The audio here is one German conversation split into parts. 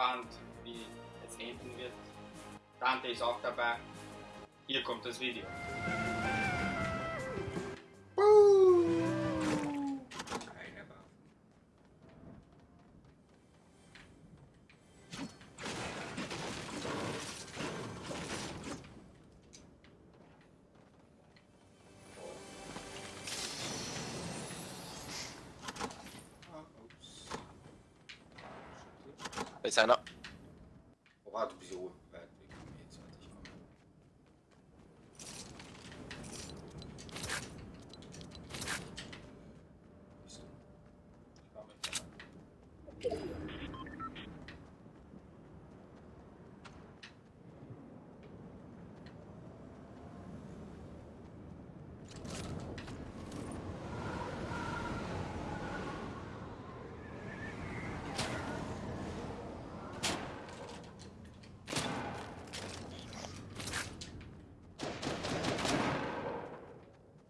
gespannt, wie es enden wird. Dante ist auch dabei. Hier kommt das Video. Ist einer. Oh, du bist so weit weg von mir jetzt. Warte, ich komme. Bist du? Ich war mit dabei.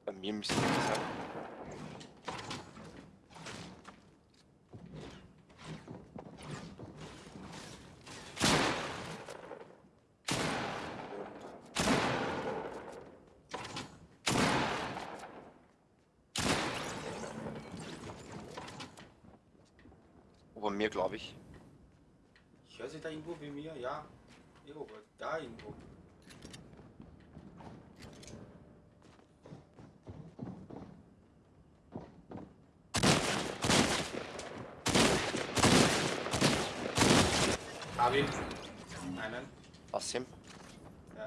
Bei mir müsste es sein. Über mir, glaube ich. Ich höre sie da irgendwo wie mir, ja. Irgendwo, da irgendwo. Hab ihn. Einen. Ihm? Ja.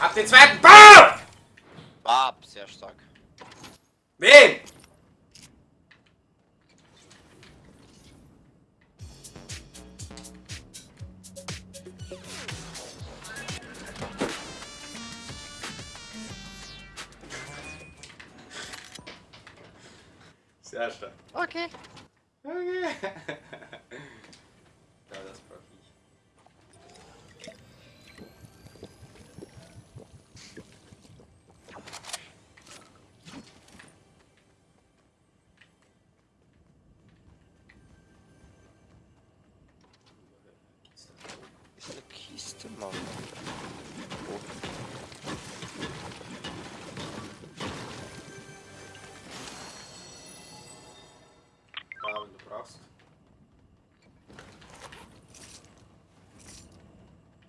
Hab den zweiten BAM! Bab, sehr stark. Wen? Stark. Okay. Okay.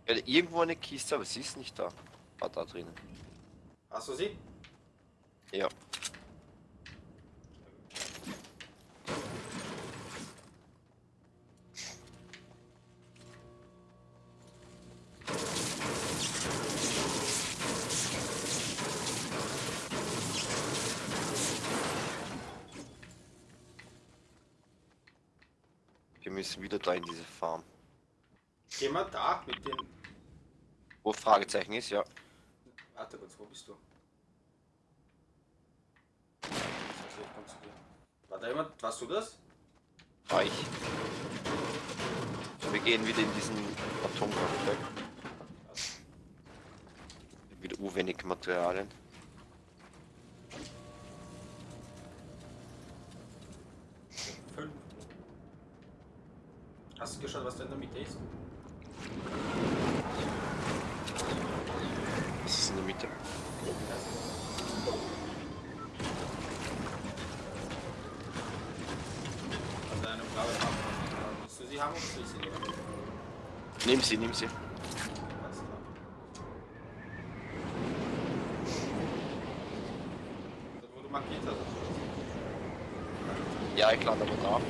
Ja, irgendwo eine Kiste, aber sie ist nicht da. War da drinnen. Hast du sie? Ja. Wir müssen wieder da in diese Farm. Geh mal da mit den. Wo Fragezeichen ist, ja. Warte kurz, wo bist du? War da jemand? Warst du das? War ich. Wir gehen wieder in diesen Atomkraftwerk. Wieder urwenig Materialien. Sie. Alles klar. Dort, wo du markiert hast. Ja, ich lande aber da.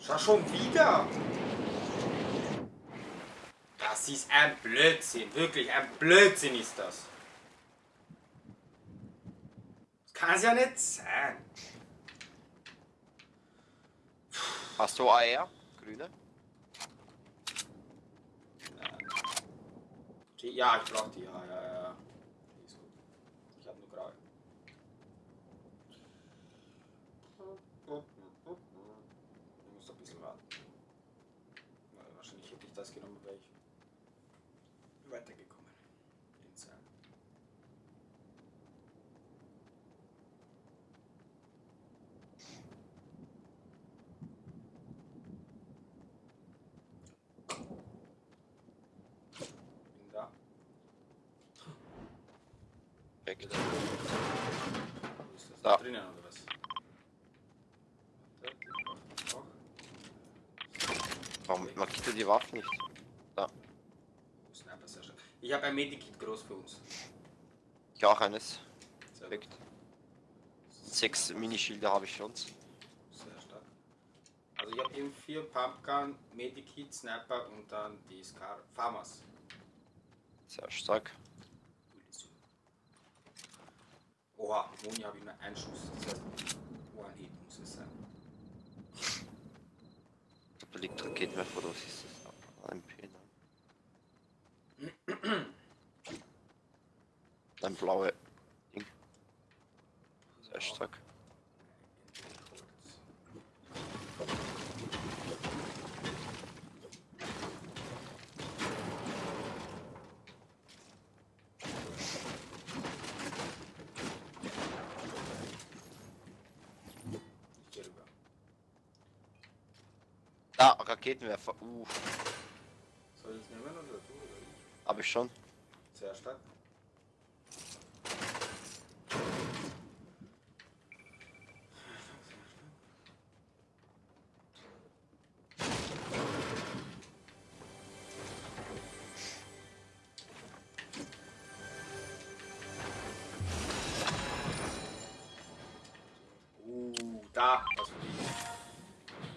Schau schon wieder! Das ist ein Blödsinn, wirklich ein Blödsinn ist das. kann es ja nicht sein. Hast du Eier? Grüne? Ja, ich brauch die. Ja, ja, ja. Die ist gut. Ich hab nur Grau. Oh, oh, oh, ich muss ein bisschen warten. Wahrscheinlich hätte ich das genommen. Wo ist das? Da. Drinnen oder was? Warum markiert er die Waffen nicht? Schön. Ich habe ein Medikit groß für uns. Ich auch eines. Perfekt. Sechs Minischilde habe ich für uns. Sehr stark. Also ich habe eben vier Pumpgun, Medikit, Sniper und dann die Scar Farmers. Sehr stark. Oha, Moni habe ich nur einen Schuss. Das heißt, One Hit muss es sein. Ich glaube, da liegt Raketenwerfer oder was ist das? MP, ne? Ein blaue Ding. Sehr stark. Da, Raketenwerfer. Uh, Soll ich es nehmen oder du oder ich? habe ich schon. Sehr stark.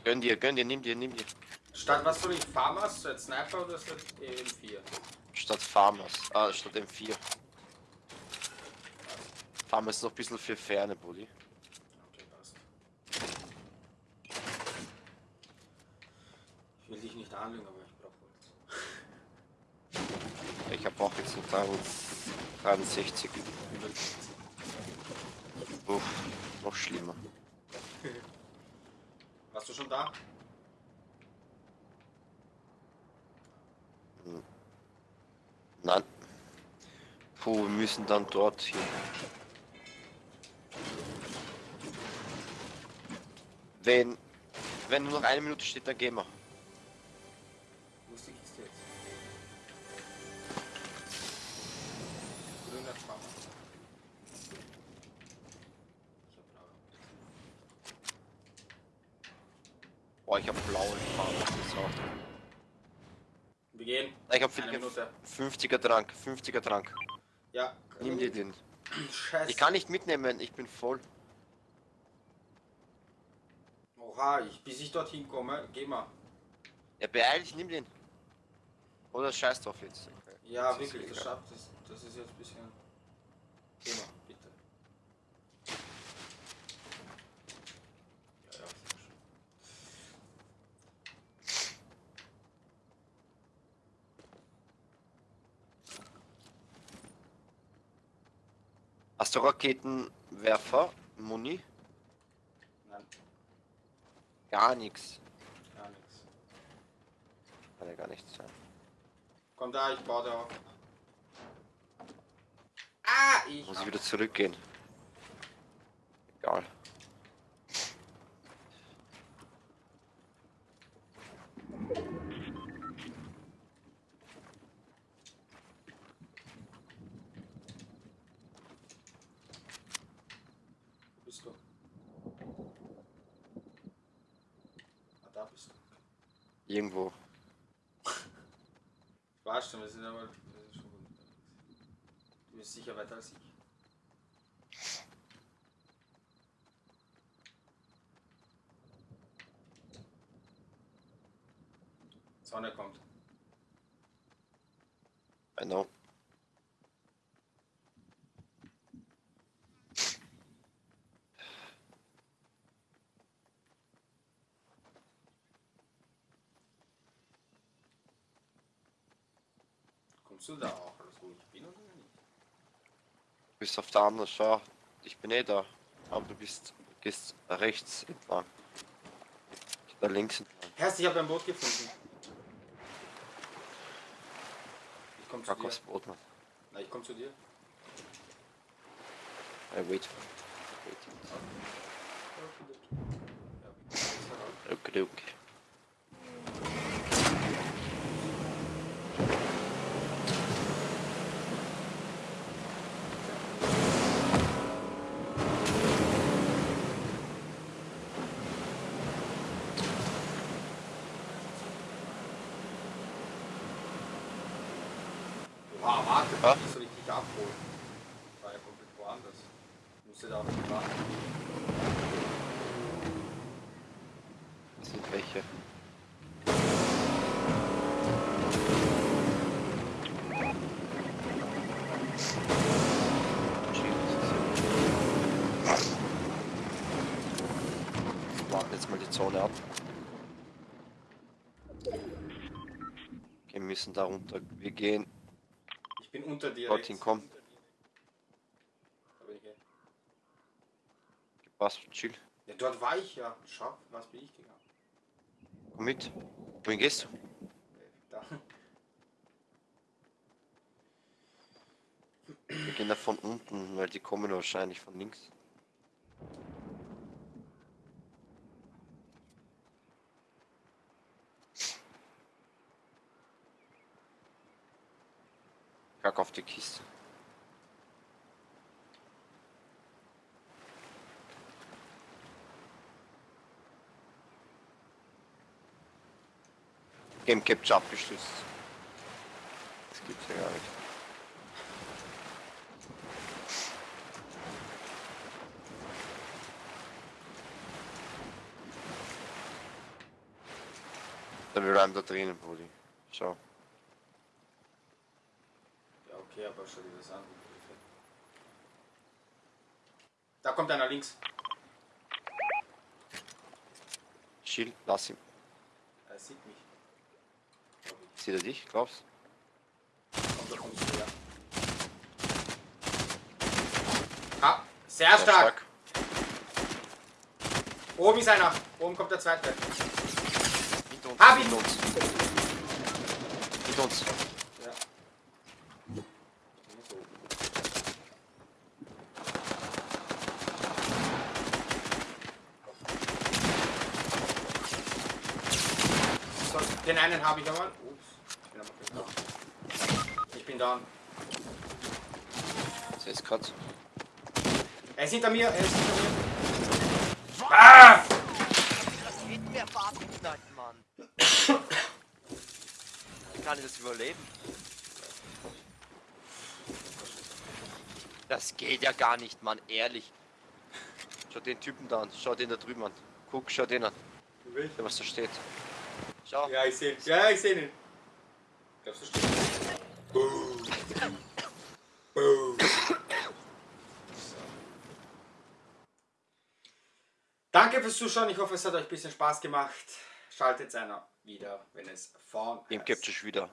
Gönn dir, gönn dir, nimm dir, nimm dir. Statt was soll ich? Farmers, statt Sniper oder statt EM4? Statt Farmers. Ah, statt M4. Farmers ist noch ein bisschen für ferne, Bulli. Okay, passt. Ich will dich nicht anlügen, aber ich brauche Holz. Ich habe auch jetzt noch 63. Uff, noch schlimmer. Warst du schon da? Nein. Puh, wir müssen dann dort hin. Wenn, wenn nur noch eine Minute steht, dann gehen wir. Boah, ich habe blaue Farbe. So. Wir gehen. Ich Eine Minute. 50er Trank, 50er Trank. Ja. Nimm dir den. Scheiße. Ich kann nicht mitnehmen, ich bin voll. Oha, ich, bis ich dorthin komme, geh mal. Ja, beeil dich, nimm den. Oder scheiß drauf jetzt. Ja, Das ist wirklich, das schafft das. Das ist jetzt ein bisschen. Geh mal, bitte. Ja, ja, sehr schön. Hast du Raketenwerfer, Muni? Nein, Gar nichts. gar nichts. Kann ja gar nichts sein. Komm da, ich baue da auf. Ah, ich. Muss ich wieder zurückgehen. Egal. Wo bist du? Ah, da bist du. Irgendwo. Ich weiß schon, wir sind aber. Wir sind schon gut unterwegs. Du bist sicher weiter als ich. Sonne kommt. I know. Kommst du da auch, ich bin oder nicht? Du bist auf der anderen Schau. Ich bin eh da. Aber du bist gehst rechts entlang. Ich da links entlang. Herst, ich habe ein Boot gefunden. komm zu Kack dir. Boot, Mann. Na, ich komm zu dir. Hey, wait. Wait. Okay, okay. Wow, warte, wie soll ich dich abholen? War ja komplett woanders. Ich musste da auf die warten. Das sind welche. Wir warten jetzt mal die Zone ab. Okay, wir müssen da runter. Wir gehen. Ich bin unter dir. Rechts. komm. Da bin ich eh. Passt, chill. Ja, dort war ich ja. Schau, was bin ich gegangen? Komm mit. Wohin gehst du? Da. Wir gehen da von unten, weil die kommen wahrscheinlich von links. Kack auf die Kiste. Game Capture abgestürzt. Das gibt's ja gar nicht. Da bleiben da drinnen, Brudi. Schau. Ja, okay, aber schau dir das an. Da kommt einer links. Chill, lass ihn. Er sieht mich. Sieht er dich, glaubst Kommt da von zu her. Ah, sehr Ja, stark. Oben ist einer. Oben kommt der zweite. Uns. Hab ihn. Hinter uns. Hinter uns. Den einen habe ich einmal. Ups, ich bin aber. Ich bin da. Das ist grad. Er ist hinter mir, er ist hinter mir. Ah! Das geht mir verabknallt, Mann. Wie kann ich das überleben? Das geht ja gar nicht, Mann, ehrlich. Schau den Typen da an, schau den da drüben an. Guck, schau den an, der was da steht. Schau. Ja, ich sehe ihn. Ja, ich sehe ihn. Glaubst du, steht? Boom. Boom. Danke fürs Zuschauen. Ich hoffe, es hat euch ein bisschen Spaß gemacht. Schaltet einer wieder, wenn es vorn heißt. gibt es wieder.